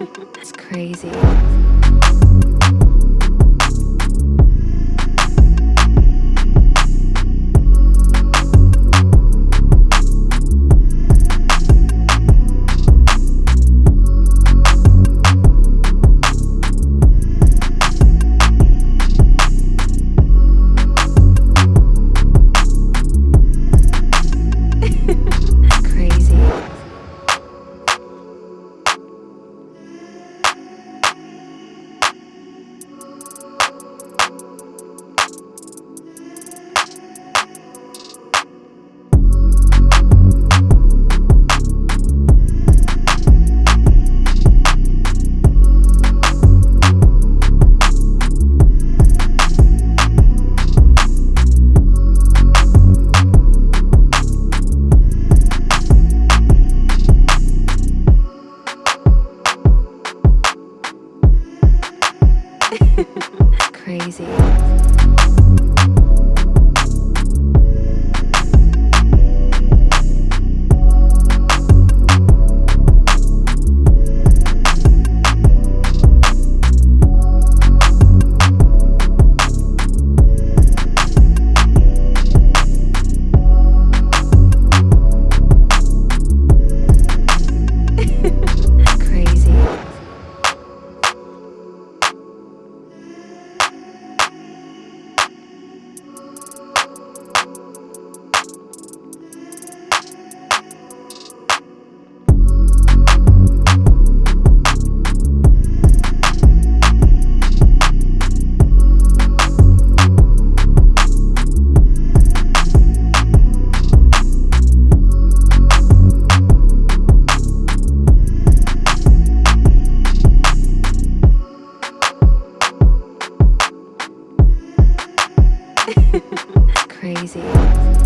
it's crazy. Crazy. Crazy.